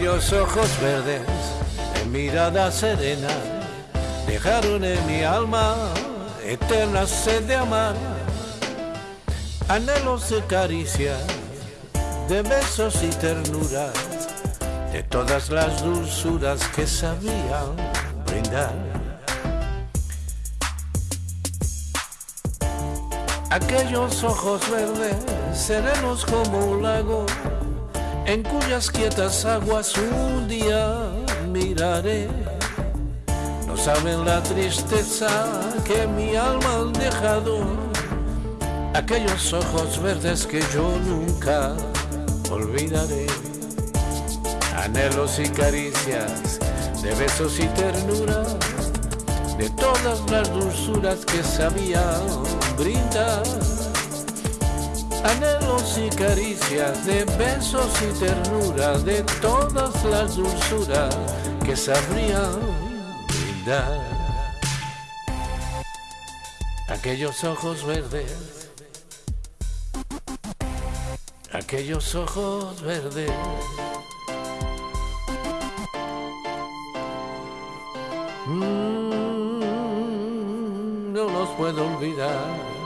Aquellos ojos verdes de mirada serena dejaron en mi alma eterna sed de amar, anhelos de caricias, de besos y ternuras, de todas las dulzuras que sabían brindar. Aquellos ojos verdes, serenos como un lago, en cuyas quietas aguas un día miraré. No saben la tristeza que mi alma han dejado, aquellos ojos verdes que yo nunca olvidaré. Anhelos y caricias, de besos y ternuras, de todas las dulzuras que sabían brindar anhelos y caricias, de besos y ternuras, de todas las dulzuras que sabrían brindar. Aquellos ojos verdes, aquellos ojos verdes. Mm, no los puedo olvidar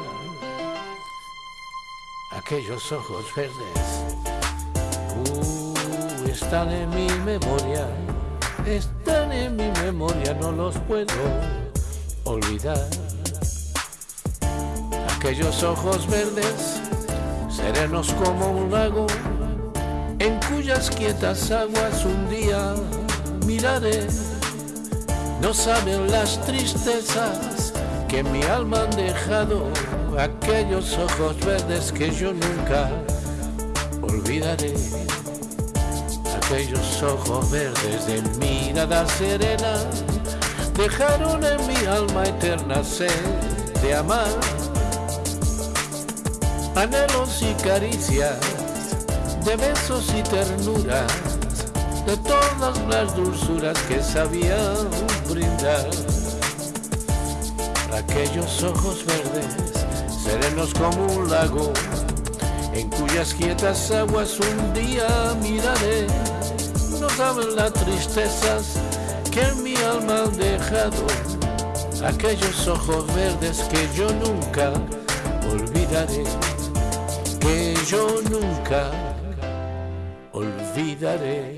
aquellos ojos verdes uh, están en mi memoria, están en mi memoria, no los puedo olvidar. Aquellos ojos verdes, serenos como un lago, en cuyas quietas aguas un día miraré. No saben las tristezas que mi alma han dejado aquellos ojos verdes que yo nunca olvidaré. Aquellos ojos verdes de mirada serena dejaron en mi alma eterna sed de amar. Anhelos y caricias, de besos y ternuras, de todas las dulzuras que sabían brindar. Aquellos ojos verdes serenos como un lago, en cuyas quietas aguas un día miraré. No saben las tristezas que en mi alma han dejado, aquellos ojos verdes que yo nunca olvidaré, que yo nunca olvidaré.